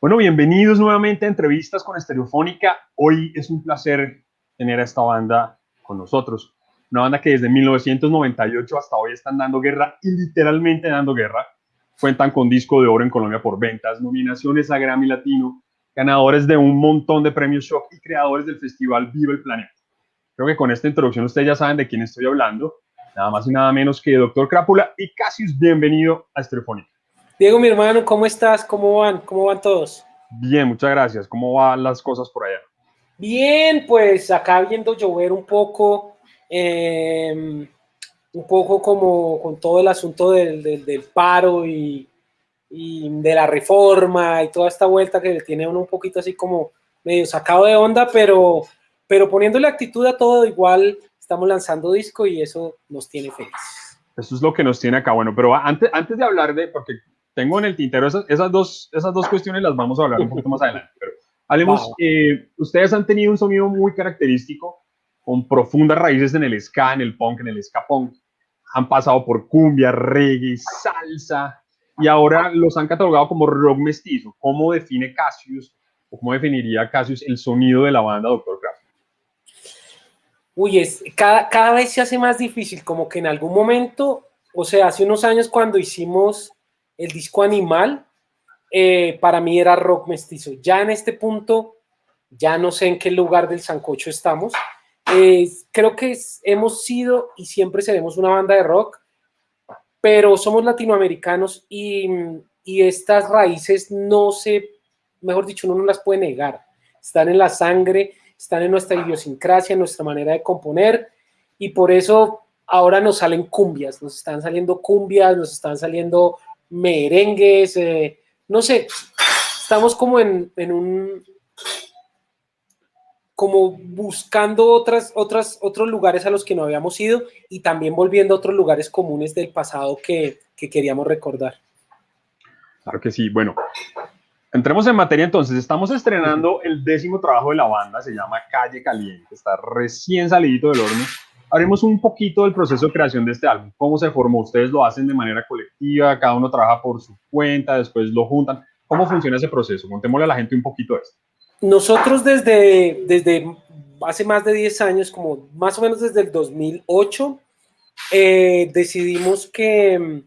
Bueno, bienvenidos nuevamente a Entrevistas con Estereofónica. Hoy es un placer tener a esta banda con nosotros. Una banda que desde 1998 hasta hoy están dando guerra y literalmente dando guerra. Cuentan con disco de oro en Colombia por ventas, nominaciones a Grammy Latino, ganadores de un montón de premios Shock y creadores del festival Viva el Planeta. Creo que con esta introducción ustedes ya saben de quién estoy hablando. Nada más y nada menos que Doctor Crápula y Casius, bienvenido a Estereofónica. Diego, mi hermano, ¿cómo estás? ¿Cómo van? ¿Cómo van todos? Bien, muchas gracias. ¿Cómo van las cosas por allá? Bien, pues acá viendo llover un poco, em, un poco como con todo el asunto del, del, paro y, y, de la reforma y toda esta vuelta que tiene uno un poquito así como medio sacado de onda, pero, pero poniéndole actitud a todo, igual estamos lanzando disco y eso nos tiene felices. Eso es lo que nos tiene acá. Bueno, pero antes, antes de hablar de, porque tengo en el tintero esas, esas, dos, esas dos cuestiones, las vamos a hablar un poquito más adelante. Pero hablemos, eh, ustedes han tenido un sonido muy característico, con profundas raíces en el ska, en el punk, en el ska punk. Han pasado por cumbia, reggae, salsa, y ahora los han catalogado como rock mestizo. ¿Cómo define Cassius, o cómo definiría Cassius el sonido de la banda Doctor Craft? Uy, es, cada, cada vez se hace más difícil, como que en algún momento, o sea, hace unos años cuando hicimos el disco Animal, eh, para mí era rock mestizo. Ya en este punto, ya no sé en qué lugar del Sancocho estamos. creo que hemos sido y siempre seremos una banda de rock, pero somos latinoamericanos y, y estas raíces no se, mejor dicho, uno no las puede negar. Están en la sangre, están en nuestra idiosincrasia, en nuestra manera de componer y por eso ahora nos salen cumbias, nos están saliendo cumbias, nos están saliendo merengues, eh, no sé, estamos como en, un, como buscando otras, otras, otros lugares a los que no habíamos ido y también volviendo a otros lugares comunes del pasado que, que queríamos recordar. Claro que sí, bueno, entremos en materia entonces, estamos estrenando el décimo trabajo de la banda, se llama Calle Caliente, está recién salidito del horno, Haremos un poquito del proceso de creación de este álbum. ¿Cómo se formó? ¿Ustedes lo hacen de manera colectiva? ¿Cada uno trabaja por su cuenta? ¿Después lo juntan? ¿Cómo funciona ese proceso? Contémosle a la gente un poquito esto. Nosotros desde, desde hace más de 10 años, como más o menos desde el 2008, eh, decidimos que,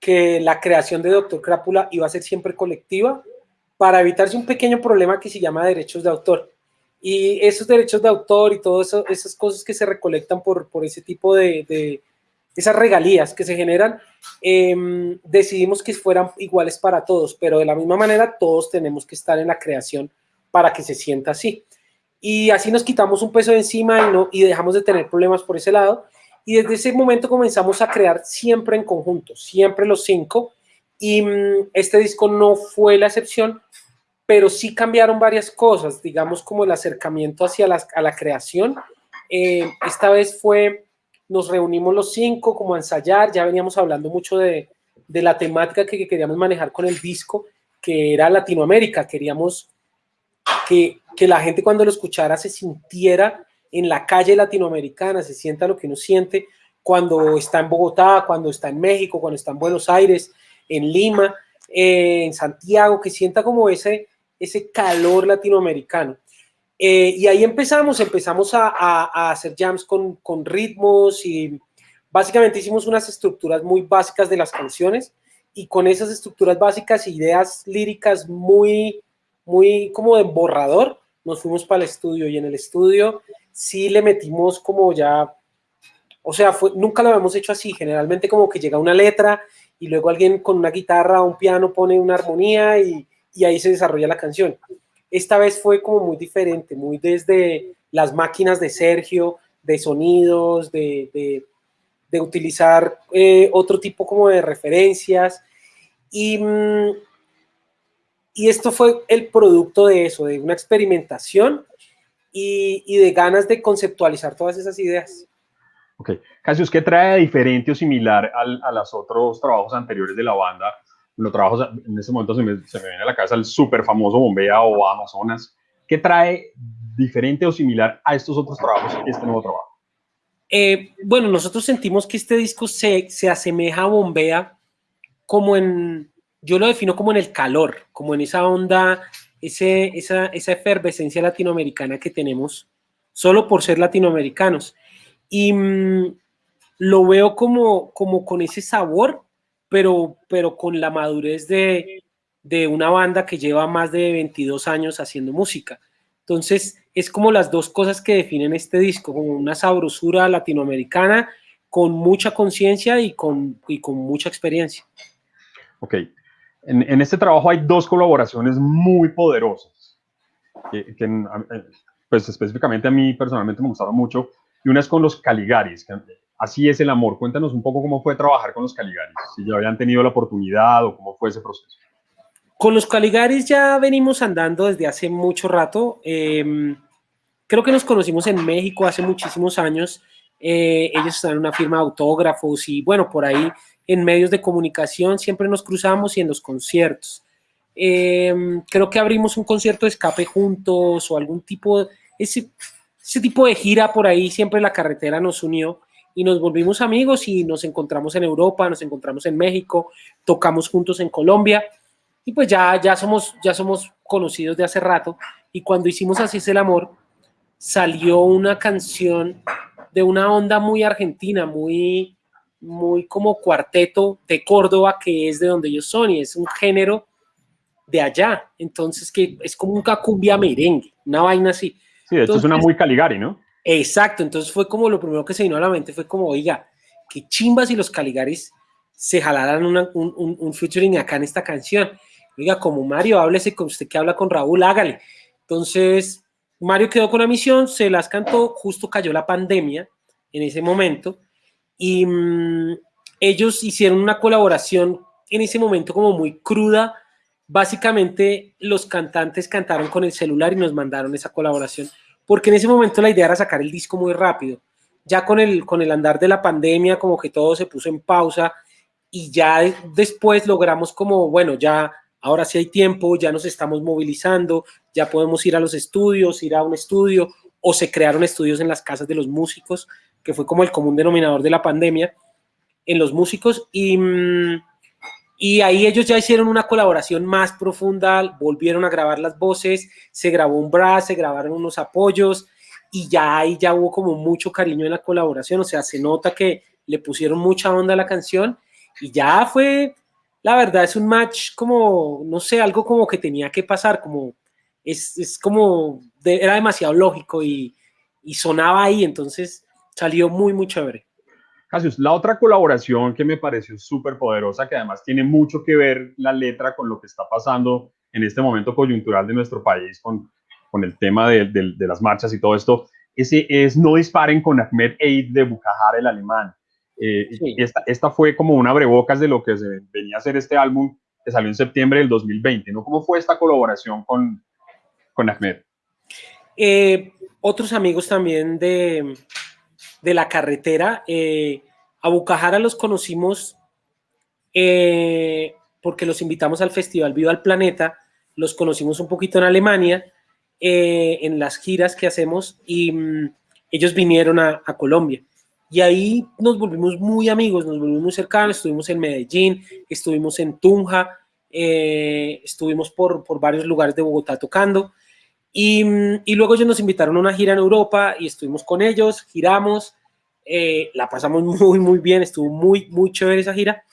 que la creación de Doctor Crápula iba a ser siempre colectiva para evitarse un pequeño problema que se llama derechos de autor. Y esos derechos de autor y todas esas cosas que se recolectan por, por ese tipo de, de, esas regalías que se generan, em, decidimos que fueran iguales para todos, pero de la misma manera todos tenemos que estar en la creación para que se sienta así. Y así nos quitamos un peso de encima y, no, y dejamos de tener problemas por ese lado. Y desde ese momento comenzamos a crear siempre en conjunto, siempre los cinco. Y mm, este disco no fue la excepción, pero sí cambiaron varias cosas, digamos como el acercamiento hacia la, a la creación. Eh, esta vez fue, nos reunimos los cinco como a ensayar, ya veníamos hablando mucho de, de la temática que, queríamos manejar con el disco, que era Latinoamérica, queríamos que, que la gente cuando lo escuchara se sintiera en la calle latinoamericana, se sienta lo que uno siente cuando está en Bogotá, cuando está en México, cuando está en Buenos Aires, en Lima, eh, en Santiago, que sienta como ese, ese calor latinoamericano. Eh, y ahí empezamos, empezamos a, a, hacer jams con, con, ritmos y básicamente hicimos unas estructuras muy básicas de las canciones y con esas estructuras básicas, ideas líricas muy, muy como de borrador, nos fuimos para el estudio y en el estudio sí le metimos como ya, o sea, fue, nunca lo habíamos hecho así, generalmente como que llega una letra y luego alguien con una guitarra o un piano pone una armonía y, y ahí se desarrolla la canción. Esta vez fue como muy diferente, muy desde las máquinas de Sergio, de sonidos, de, de, utilizar eh, otro tipo como de referencias. Y, mm, y esto fue el producto de eso, de una experimentación y, y, de ganas de conceptualizar todas esas ideas. Ok. Casius, ¿qué trae diferente o similar al, a los otros trabajos anteriores de la banda los trabajos, en ese momento se me, viene a la cabeza el súper famoso Bombea o Amazonas. ¿Qué trae diferente o similar a estos otros trabajos y este nuevo trabajo? Eh, bueno, nosotros sentimos que este disco se, se asemeja a Bombea como en, yo lo defino como en el calor, como en esa onda, ese, esa, esa efervescencia latinoamericana que tenemos solo por ser latinoamericanos. Y mm, lo veo como, como con ese sabor, pero, pero con la madurez de, de una banda que lleva más de 22 años haciendo música. Entonces, es como las dos cosas que definen este disco, como una sabrosura latinoamericana con mucha conciencia y con, y con mucha experiencia. Ok. En, en, este trabajo hay dos colaboraciones muy poderosas, que, que, eh, pues específicamente a mí personalmente me gustaron mucho, y una es con los Caligaris, que así es el amor. Cuéntanos un poco cómo fue trabajar con los Caligaris, si ya habían tenido la oportunidad o cómo fue ese proceso. Con los Caligaris ya venimos andando desde hace mucho rato. Eh, creo que nos conocimos en México hace muchísimos años. Eh, ellos están en una firma de autógrafos y bueno, por ahí en medios de comunicación siempre nos cruzamos y en los conciertos. Eh, creo que abrimos un concierto de escape juntos o algún tipo, ese, ese tipo de gira por ahí, siempre la carretera nos unió y nos volvimos amigos y nos encontramos en Europa, nos encontramos en México, tocamos juntos en Colombia y pues ya, ya, somos, ya somos conocidos de hace rato. Y cuando hicimos Así es el amor, salió una canción de una onda muy argentina, muy, muy como cuarteto de Córdoba, que es de donde ellos son, y es un género de allá. Entonces, que es como un cumbia merengue, una vaina así. Sí, esto es una muy Caligari, ¿no? Exacto, entonces fue como lo primero que se vino a la mente, fue como, oiga, qué chimbas y los Caligaris se jalaran un, un, un featuring acá en esta canción. Oiga, como Mario, háblese con usted que habla con Raúl, hágale. Entonces, Mario quedó con la misión, se las cantó, justo cayó la pandemia en ese momento, y mm, ellos hicieron una colaboración en ese momento como muy cruda. Básicamente, los cantantes cantaron con el celular y nos mandaron esa colaboración, porque en ese momento la idea era sacar el disco muy rápido. Ya con el, con el andar de la pandemia, como que todo se puso en pausa y ya después logramos como, bueno, ya ahora sí hay tiempo, ya nos estamos movilizando, ya podemos ir a los estudios, ir a un estudio, o se crearon estudios en las casas de los músicos, que fue como el común denominador de la pandemia, en los músicos, y, mm, y ahí ellos ya hicieron una colaboración más profunda, volvieron a grabar las voces, se grabó un brazo, se grabaron unos apoyos, y ya ahí ya hubo como mucho cariño en la colaboración, o sea, se nota que le pusieron mucha onda a la canción, y ya fue la verdad es un match como, no sé, algo como que tenía que pasar, como es, es como, era demasiado lógico y, y, sonaba ahí, entonces salió muy, muy chévere. Casius, la otra colaboración que me pareció súper poderosa, que además tiene mucho que ver la letra con lo que está pasando en este momento coyuntural de nuestro país, con, con el tema de, de, de las marchas y todo esto, ese es No disparen con Ahmed Eid de Bucajar el alemán. Eh, esta, esta, fue como una abrebocas de lo que se venía a ser este álbum que salió en septiembre del 2020, ¿no? ¿Cómo fue esta colaboración con, con Ahmed? Eh, otros amigos también de, de la carretera, eh, a Bucajara los conocimos eh, porque los invitamos al Festival Viva al Planeta, los conocimos un poquito en Alemania, eh, en las giras que hacemos, y mm, ellos vinieron a, Colombia. Y ahí nos volvimos muy amigos, nos volvimos muy cercanos, estuvimos en Medellín, estuvimos en Tunja, eh, estuvimos por, por, varios lugares de Bogotá tocando. Y, y, luego ellos nos invitaron a una gira en Europa y estuvimos con ellos, giramos, eh, la pasamos muy, muy bien, estuvo muy, muy chévere esa gira.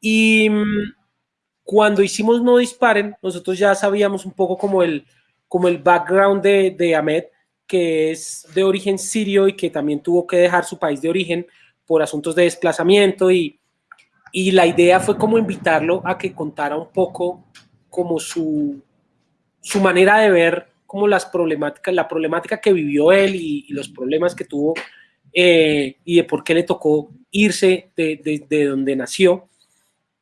Y cuando hicimos No Disparen, nosotros ya sabíamos un poco como el, como el background de, de Ahmed, que es de origen sirio y que también tuvo que dejar su país de origen por asuntos de desplazamiento y, y la idea fue como invitarlo a que contara un poco como su, su manera de ver como las problemáticas, la problemática que vivió él y, y los problemas que tuvo eh, y de por qué le tocó irse de, de, de donde nació.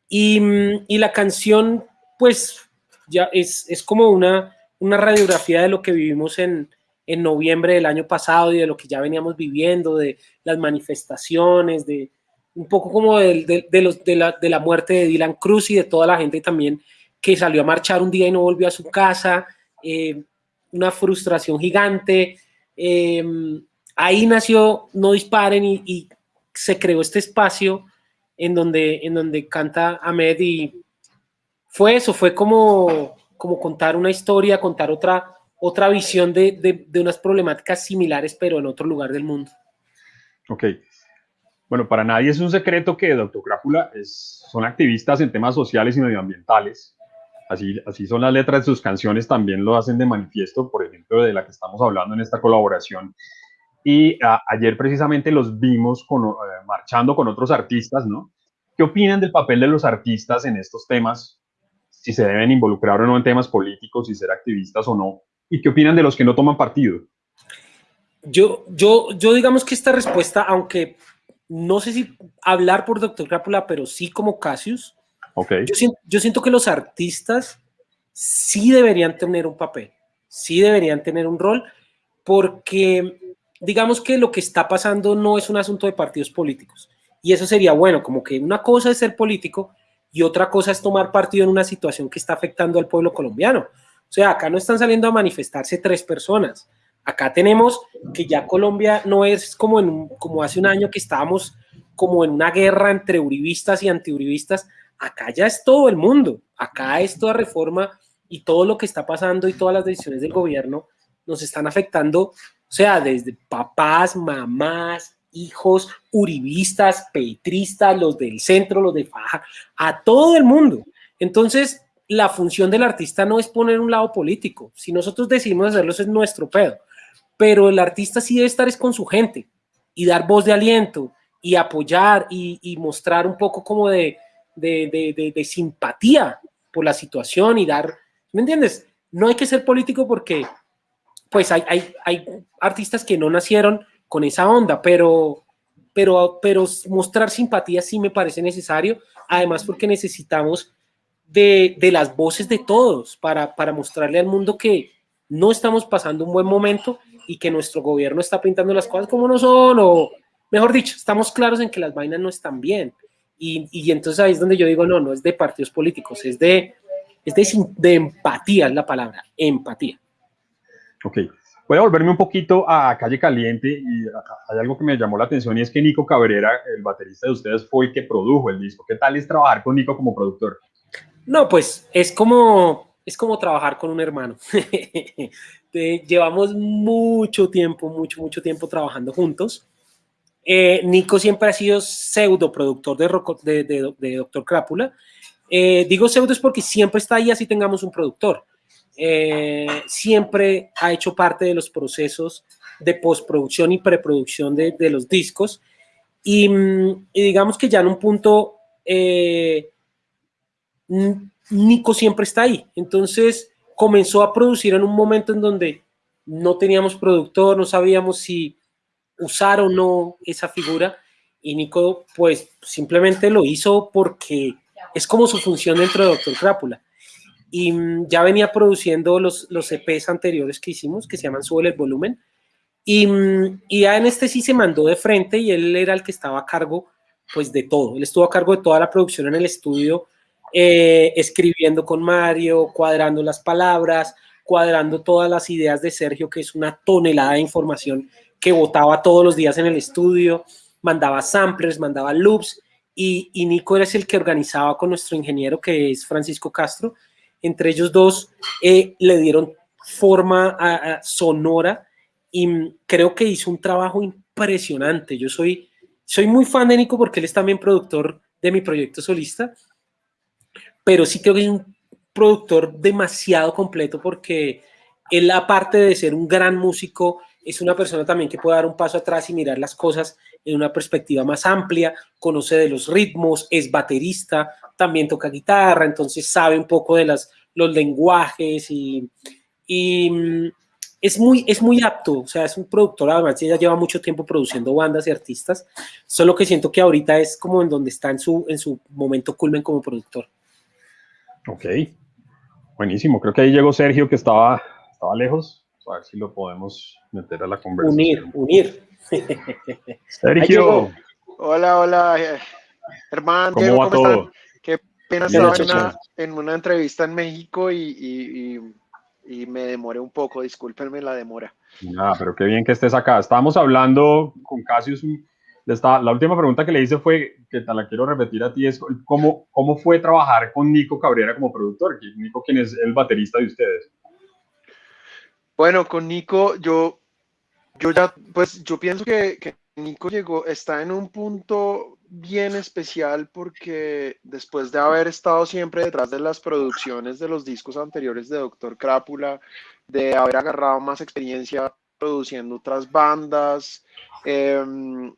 Y, y, la canción, pues, ya es, es como una, una radiografía de lo que vivimos en, en noviembre del año pasado y de lo que ya veníamos viviendo, de las manifestaciones, de un poco como de, de, de los, de, la, de la muerte de Dylan Cruz y de toda la gente también que salió a marchar un día y no volvió a su casa, eh, una frustración gigante. Eh, ahí nació No Disparen y, se creó este espacio en donde, en donde canta Ahmed y fue eso, fue como, como contar una historia, contar otra, otra visión de, de, unas problemáticas similares, pero en otro lugar del mundo. Ok. Bueno, para nadie es un secreto que Doctor Crápula es, son activistas en temas sociales y medioambientales. Así, así son las letras de sus canciones, también lo hacen de manifiesto, por ejemplo, de la que estamos hablando en esta colaboración. Y ayer precisamente los vimos eh, marchando con otros artistas, ¿no? ¿Qué opinan del papel de los artistas en estos temas? Si se deben involucrar o no en temas políticos, si ser activistas o no. ¿Y qué opinan de los que no toman partido? Yo, yo, yo digamos que esta respuesta, aunque no sé si hablar por Doctor Crápula, pero sí como Cassius, okay. yo, siento, yo siento que los artistas sí deberían tener un papel, sí deberían tener un rol, porque digamos que lo que está pasando no es un asunto de partidos políticos. Y eso sería bueno, como que una cosa es ser político y otra cosa es tomar partido en una situación que está afectando al pueblo colombiano. O sea, acá no están saliendo a manifestarse tres personas. Acá tenemos que ya Colombia no es como, en, como hace un año que estábamos como en una guerra entre uribistas y antiuribistas. Acá ya es todo el mundo. Acá es toda reforma y todo lo que está pasando y todas las decisiones del gobierno nos están afectando. O sea, desde papás, mamás, hijos uribistas, petristas, los del centro, los de Faja, a todo el mundo. Entonces, la función del artista no es poner un lado político. Si nosotros decidimos hacerlo, eso es nuestro pedo. Pero el artista sí debe estar es con su gente y dar voz de aliento y apoyar y, mostrar un poco como de, de, simpatía por la situación y dar, ¿me entiendes? No hay que ser político porque pues hay, hay, hay artistas que no nacieron con esa onda, pero, pero, pero mostrar simpatía sí me parece necesario, además porque necesitamos de, de las voces de todos para, para mostrarle al mundo que no estamos pasando un buen momento y que nuestro gobierno está pintando las cosas como no son, o mejor dicho, estamos claros en que las vainas no están bien. Y, y entonces ahí es donde yo digo, no, no es de partidos políticos, es de, es de, de empatía, es la palabra, empatía. Ok, Voy a volverme un poquito a Calle Caliente y hay algo que me llamó la atención y es que Nico Cabrera, el baterista de ustedes, fue el que produjo el disco. ¿Qué tal es trabajar con Nico como productor? No, pues es como, es como trabajar con un hermano. Llevamos mucho tiempo, mucho, mucho tiempo trabajando juntos. Eh, Nico siempre ha sido pseudo productor de, Doctor Crápula. Eh, digo pseudo es porque siempre está ahí así tengamos un productor eh, siempre ha hecho parte de los procesos de postproducción y preproducción de, de los discos. Y, digamos que ya en un punto, Nico siempre está ahí. Entonces comenzó a producir en un momento en donde no teníamos productor, no sabíamos si usar o no esa figura. Y Nico, pues simplemente lo hizo porque es como su función dentro de Doctor Crápula. Y mm, ya venía produciendo los, los EPs anteriores que hicimos, que se llaman Sube el Volumen, y, mm, y ya en este sí se mandó de frente y él era el que estaba a cargo pues de todo, él estuvo a cargo de toda la producción en el estudio, eh, escribiendo con Mario, cuadrando las palabras, cuadrando todas las ideas de Sergio, que es una tonelada de información que votaba todos los días en el estudio, mandaba samplers, mandaba loops, y, y Nico era el que organizaba con nuestro ingeniero, que es Francisco Castro, entre ellos dos eh, le dieron forma a, sonora y creo que hizo un trabajo impresionante. Yo soy, soy muy fan de Nico porque él es también productor de mi proyecto solista, pero sí creo que es un productor demasiado completo porque él, aparte de ser un gran músico, es una persona también que puede dar un paso atrás y mirar las cosas en una perspectiva más amplia, conoce de los ritmos, es baterista, también toca guitarra, entonces sabe un poco de las, los lenguajes y, y mm, es, muy, es muy apto, o sea, es un productor, además ella lleva mucho tiempo produciendo bandas y artistas, solo que siento que ahorita es como en donde está en su, en su momento culmen como productor. Ok, buenísimo, creo que ahí llegó Sergio que estaba, estaba lejos, a ver si lo podemos meter a la conversación. Unir, unir. Sergio. Hola, hola, eh, hermano. ¿Cómo va todo? Qué pena estaba en una, entrevista en México y, me demoré un poco, discúlpenme la demora. Ah, pero qué bien que estés acá. Estábamos hablando con Casius la última pregunta que le hice fue, que te la quiero repetir a ti, es cómo, cómo fue trabajar con Nico Cabrera como productor, Nico quien es el baterista de ustedes. Bueno, con Nico yo, yo ya, pues yo pienso que, Nico llegó, está en un punto bien especial porque después de haber estado siempre detrás de las producciones de los discos anteriores de Doctor Crápula, de haber agarrado más experiencia produciendo otras bandas, em,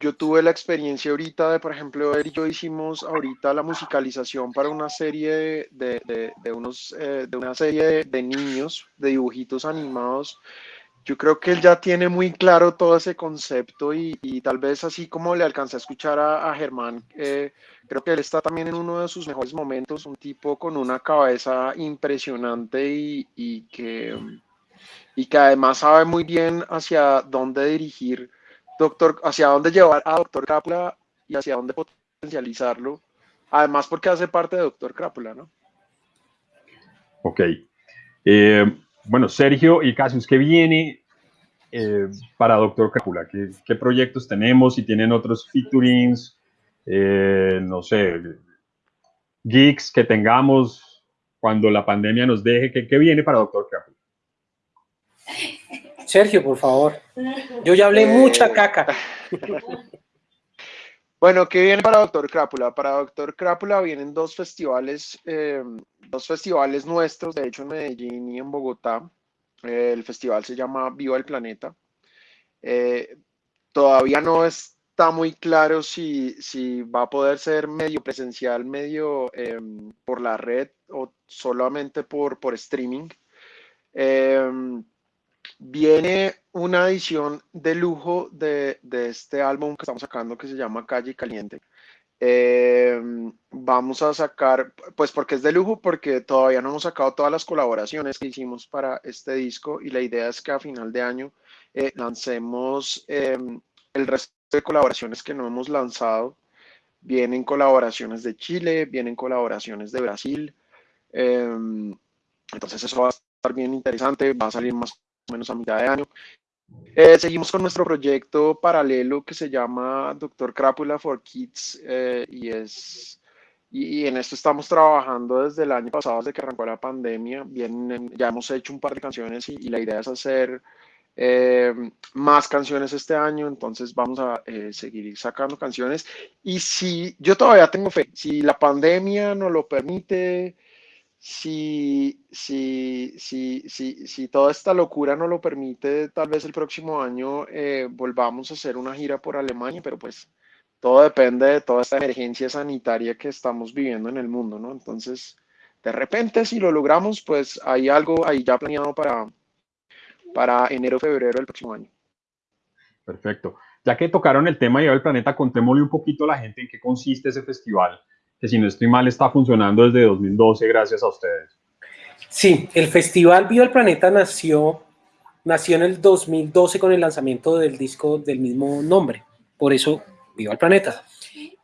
yo tuve la experiencia ahorita de, por ejemplo, él y yo hicimos ahorita la musicalización para una serie de, de, unos, eh, de una serie de, niños, de dibujitos animados. Yo creo que él ya tiene muy claro todo ese concepto y, tal vez así como le alcancé a escuchar a, Germán, eh, creo que él está también en uno de sus mejores momentos, un tipo con una cabeza impresionante y, y que, y que además sabe muy bien hacia dónde dirigir doctor, hacia dónde llevar a Doctor Crápula y hacia dónde potencializarlo. Además, porque hace parte de Doctor Crápula, ¿no? Ok. Eh, bueno, Sergio y Casius, ¿qué viene eh, para Doctor Crápula? ¿Qué, proyectos tenemos? Si tienen otros featurings, eh, no sé, geeks que tengamos cuando la pandemia nos deje, ¿qué, qué viene para Doctor Crápula? Sergio, por favor. Yo ya hablé eh, mucha caca. Bueno, ¿qué viene para Doctor Crápula? Para Doctor Crápula vienen dos festivales, eh, dos festivales nuestros, de hecho en Medellín y en Bogotá. Eh, el festival se llama Viva el Planeta. todavía no está muy claro si, si, va a poder ser medio presencial, medio em, por la red o solamente por, por streaming. Em, Viene una edición de lujo de, este álbum que estamos sacando que se llama Calle Caliente. Eh, vamos a sacar, pues porque es de lujo, porque todavía no hemos sacado todas las colaboraciones que hicimos para este disco y la idea es que a final de año eh, lancemos eh, el resto de colaboraciones que no hemos lanzado. Vienen colaboraciones de Chile, vienen colaboraciones de Brasil. entonces eso va a estar bien interesante, va a salir más menos a mitad de año. Eh, seguimos con nuestro proyecto paralelo que se llama Doctor Crápula for Kids eh, y es y, en esto estamos trabajando desde el año pasado, desde que arrancó la pandemia. Bien, ya hemos hecho un par de canciones y, la idea es hacer eh, más canciones este año, entonces vamos a seguir sacando canciones. Y si yo todavía tengo fe, si la pandemia nos lo permite, si, si, si, si, si toda esta locura no lo permite, tal vez el próximo año eh, volvamos a hacer una gira por Alemania, pero pues todo depende de toda esta emergencia sanitaria que estamos viviendo en el mundo, ¿no? Entonces, de repente, si lo logramos, pues hay algo ahí ya planeado para, para enero, febrero del próximo año. Perfecto. Ya que tocaron el tema de el planeta, contémosle un poquito a la gente en qué consiste ese festival si no estoy mal está funcionando desde 2012 gracias a ustedes. Sí, el Festival Viva el Planeta nació, nació en el 2012 con el lanzamiento del disco del mismo nombre, por eso Viva el Planeta.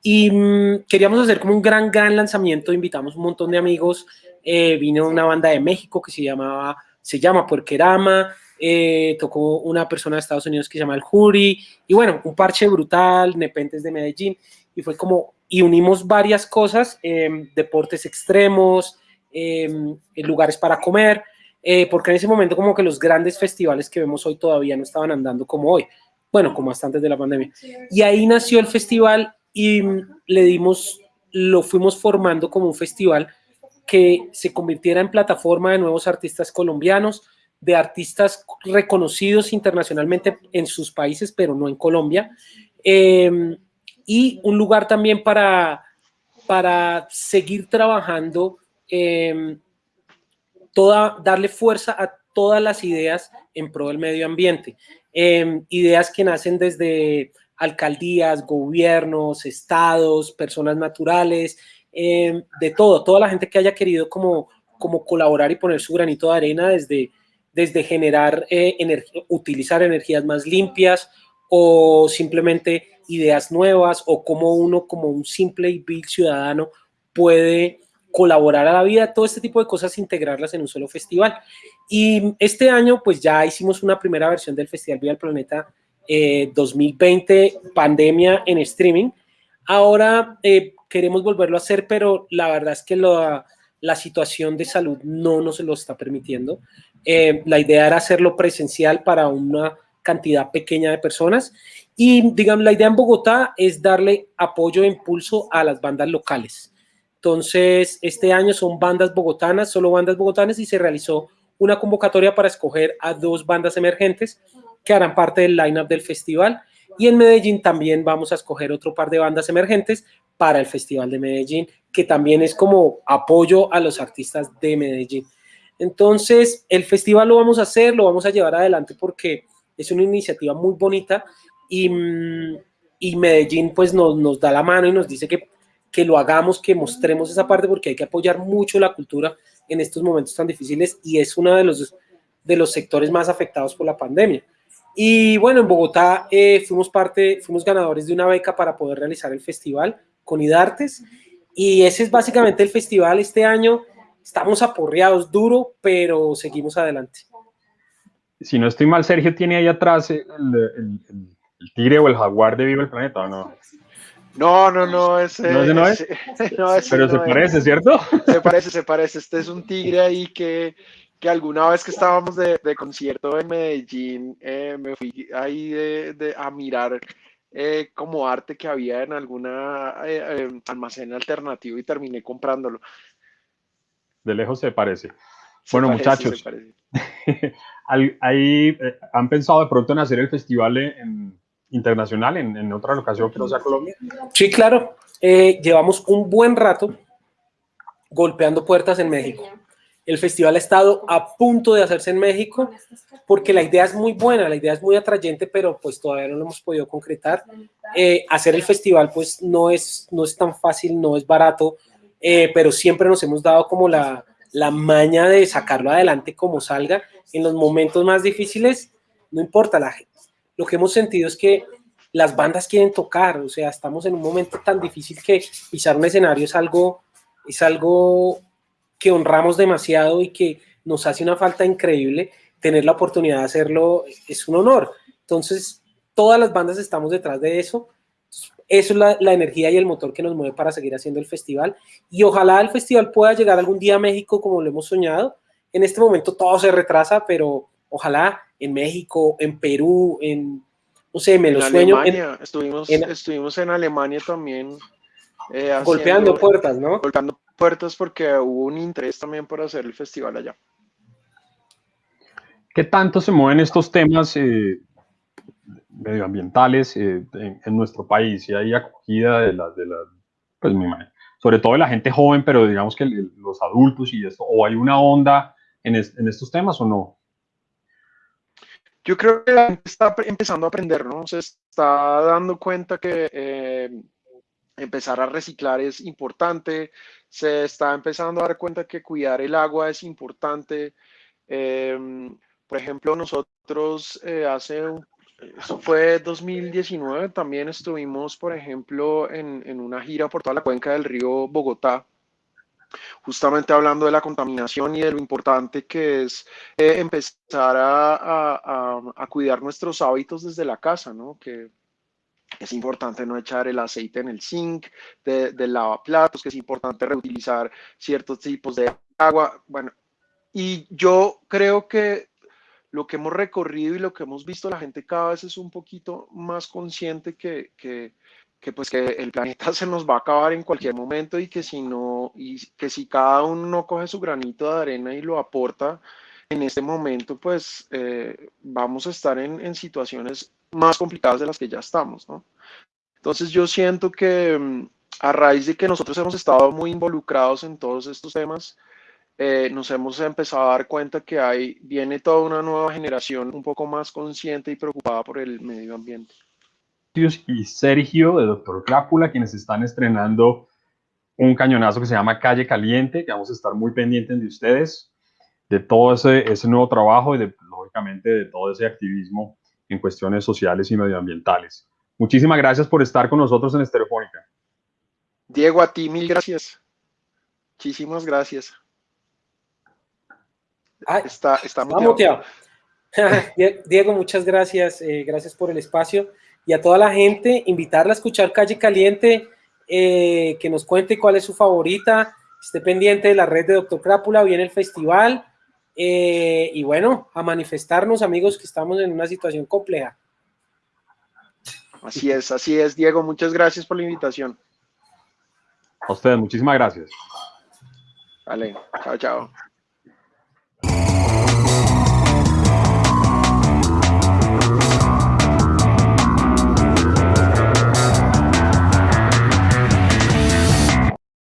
Y mm, queríamos hacer como un gran, gran lanzamiento, invitamos un montón de amigos, eh, vino una banda de México que se llamaba, se llama Puerquerama, eh, tocó una persona de Estados Unidos que se llama El Jury, y bueno, un parche brutal, Nepentes de Medellín, y fue como y unimos varias cosas, em, deportes extremos, em, lugares para comer, eh, porque en ese momento como que los grandes festivales que vemos hoy todavía no estaban andando como hoy, bueno, como hasta antes de la pandemia. Y ahí nació el festival y le dimos, lo fuimos formando como un festival que se convirtiera en plataforma de nuevos artistas colombianos, de artistas reconocidos internacionalmente en sus países, pero no en Colombia. Eh, y un lugar también para, para seguir trabajando, em, toda, darle fuerza a todas las ideas en pro del medio ambiente. Em, ideas que nacen desde alcaldías, gobiernos, estados, personas naturales, em, de todo, toda la gente que haya querido como, como colaborar y poner su granito de arena desde, desde generar, eh, utilizar energías más limpias o simplemente ideas nuevas o cómo uno como un simple y vil ciudadano puede colaborar a la vida, todo este tipo de cosas, integrarlas en un solo festival. Y este año, pues ya hicimos una primera versión del Festival Vía al Planeta 2020, eh, pandemia en streaming. Ahora eh, queremos volverlo a hacer, pero la verdad es que la situación de salud no nos lo está permitiendo. Eh, la idea era hacerlo presencial para una cantidad pequeña de personas y, digamos, la idea en Bogotá es darle apoyo e impulso a las bandas locales. Entonces, este año son bandas bogotanas, solo bandas bogotanas, y se realizó una convocatoria para escoger a dos bandas emergentes que harán parte del line-up del festival. Y en Medellín también vamos a escoger otro par de bandas emergentes para el Festival de Medellín, que también es como apoyo a los artistas de Medellín. Entonces, el festival lo vamos a hacer, lo vamos a llevar adelante porque es una iniciativa muy bonita y, mm, Medellín pues nos, da la mano y nos dice que, que lo hagamos, que mostremos esa parte porque hay que apoyar mucho la cultura en estos momentos tan difíciles y es uno de los, de los sectores más afectados por la pandemia. Y bueno, en Bogotá eh, fuimos parte, fuimos ganadores de una beca para poder realizar el festival con IDARTES y ese es básicamente el festival este año estamos aporreados duro, pero seguimos adelante. Si no estoy mal, Sergio tiene ahí atrás el, tigre o el jaguar de Viva el Planeta, ¿o no? No, no, no, ese no, es. pero se parece, ¿cierto? Se parece, se parece. Este es un tigre ahí que, que alguna vez que estábamos de, concierto en Medellín, eh, me fui ahí de, a mirar eh, como arte que había en alguna eh, almacén alternativo y terminé comprándolo de lejos se parece. bueno, muchachos, ahí han pensado de pronto en hacer el festival en, internacional en, otra locación que no sea Colombia. Sí, claro. Eh, llevamos un buen rato golpeando puertas en México. El festival ha estado a punto de hacerse en México porque la idea es muy buena, la idea es muy atrayente, pero pues todavía no lo hemos podido concretar. Eh, hacer el festival pues no es, no es tan fácil, no es barato, eh, pero siempre nos hemos dado como la, la maña de sacarlo adelante como salga. En los momentos más difíciles, no importa, la. Lo que hemos sentido es que las bandas quieren tocar, o sea, estamos en un momento tan difícil que pisar un escenario es algo, es algo que honramos demasiado y que nos hace una falta increíble. Tener la oportunidad de hacerlo es un honor. Entonces, todas las bandas estamos detrás de eso eso es la, energía y el motor que nos mueve para seguir haciendo el festival. Y ojalá el festival pueda llegar algún día a México como lo hemos soñado. En este momento todo se retrasa, pero ojalá en México, en Perú, en, no sé, me lo sueño. Alemania, estuvimos, en, estuvimos en Alemania también. Eh, golpeando puertas, ¿no? Golpeando puertas porque hubo un interés también por hacer el festival allá. ¿Qué tanto se mueven estos temas eh, medioambientales eh, en, nuestro país y hay acogida de las, de la, pues sobre todo de la gente joven, pero digamos que los adultos y esto, o hay una onda en, en, estos temas o no? Yo creo que la gente está empezando a aprender, ¿no? Se está dando cuenta que eh, empezar a reciclar es importante, se está empezando a dar cuenta que cuidar el agua es importante. Eh, por ejemplo, nosotros hace un eso fue 2019, también estuvimos, por ejemplo, en, una gira por toda la cuenca del río Bogotá, justamente hablando de la contaminación y de lo importante que es eh, empezar a, cuidar nuestros hábitos desde la casa, ¿no? Que es importante no echar el aceite en el zinc de lavaplatos, que es importante reutilizar ciertos tipos de agua, bueno, y yo creo que lo que hemos recorrido y lo que hemos visto, la gente cada vez es un poquito más consciente que, que, que, pues que el planeta se nos va a acabar en cualquier momento y que si no, y que si cada uno no coge su granito de arena y lo aporta en este momento, pues eh, vamos a estar en, en, situaciones más complicadas de las que ya estamos, ¿no? Entonces yo siento que mm, a raíz de que nosotros hemos estado muy involucrados en todos estos temas, eh, nos hemos empezado a dar cuenta que hay, viene toda una nueva generación un poco más consciente y preocupada por el medio ambiente. Y Sergio de Doctor Crápula, quienes están estrenando un cañonazo que se llama Calle Caliente, que vamos a estar muy pendientes de ustedes, de todo ese, ese nuevo trabajo y de, lógicamente de todo ese activismo en cuestiones sociales y medioambientales. Muchísimas gracias por estar con nosotros en Estereofónica. Diego, a ti mil gracias. Muchísimas gracias. está, está muteado. Diego, muchas gracias. Eh, gracias por el espacio. Y a toda la gente, invitarla a escuchar Calle Caliente, eh, que nos cuente cuál es su favorita. Esté pendiente de la red de Doctor Crápula, viene el festival. Eh, y bueno, a manifestarnos, amigos, que estamos en una situación compleja. Así es, así es, Diego. Muchas gracias por la invitación. A ustedes, muchísimas gracias. Vale, chao, chao.